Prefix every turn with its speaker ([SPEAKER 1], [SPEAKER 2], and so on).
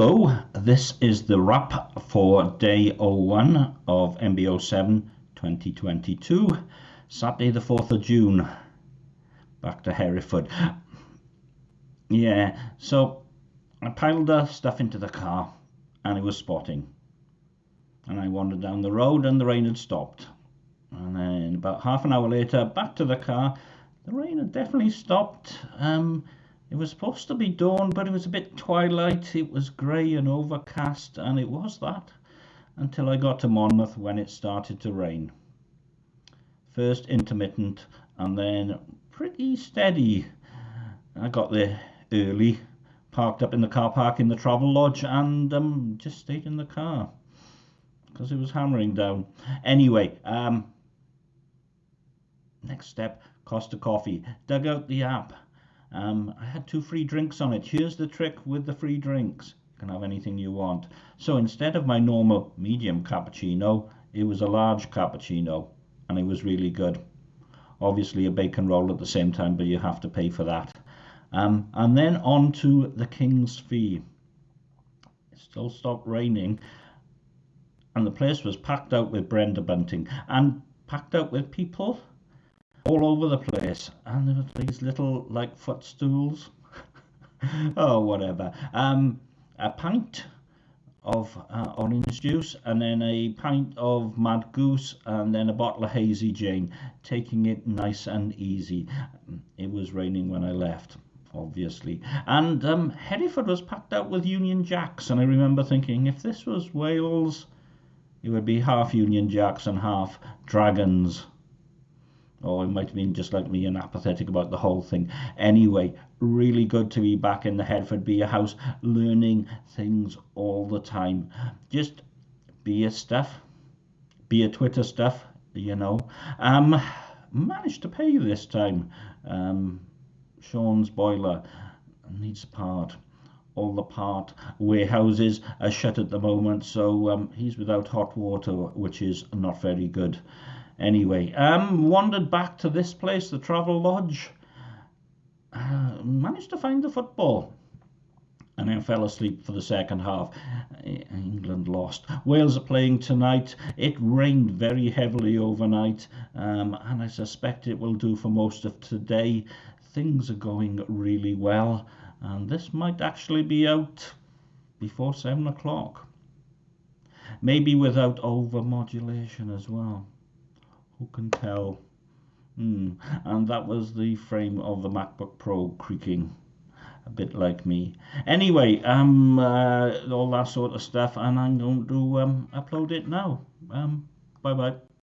[SPEAKER 1] Hello, this is the wrap for day 01 of MBO7 2022, Saturday the 4th of June. Back to Hereford. Yeah, so I piled the stuff into the car and it was spotting. And I wandered down the road and the rain had stopped. And then about half an hour later, back to the car, the rain had definitely stopped. Um, it was supposed to be dawn, but it was a bit twilight. It was grey and overcast, and it was that until I got to Monmouth when it started to rain. First intermittent, and then pretty steady. I got there early, parked up in the car park in the travel lodge, and um, just stayed in the car because it was hammering down. Anyway, um, next step Costa Coffee. Dug out the app um, I had two free drinks on it. Here's the trick with the free drinks. You can have anything you want. So instead of my normal medium cappuccino, it was a large cappuccino and it was really good. Obviously a bacon roll at the same time, but you have to pay for that. Um, and then on to the King's Fee. It still stopped raining and the place was packed out with Brenda bunting and packed out with people all over the place. And there were these little like footstools. Oh whatever. Um a pint of uh, orange juice and then a pint of mad goose and then a bottle of hazy jane taking it nice and easy. It was raining when i left obviously. And um, hereford was packed out with union jacks and i remember thinking if this was wales it would be half union jacks and half dragons or it might have been just like me and apathetic about the whole thing. Anyway, really good to be back in the Hereford Beer House, learning things all the time. Just beer stuff, beer Twitter stuff, you know. Um, managed to pay this time. Um, Sean's boiler needs part. All the part warehouses are shut at the moment, so um, he's without hot water, which is not very good. Anyway, um, wandered back to this place, the Travel Lodge. Uh, managed to find the football. And then fell asleep for the second half. England lost. Wales are playing tonight. It rained very heavily overnight, um, and I suspect it will do for most of today. Things are going really well, and this might actually be out before seven o'clock. Maybe without overmodulation as well. Who can tell? Hmm. And that was the frame of the MacBook Pro creaking a bit like me. Anyway, um, uh, all that sort of stuff, and I'm going to um, upload it now. Um, bye bye.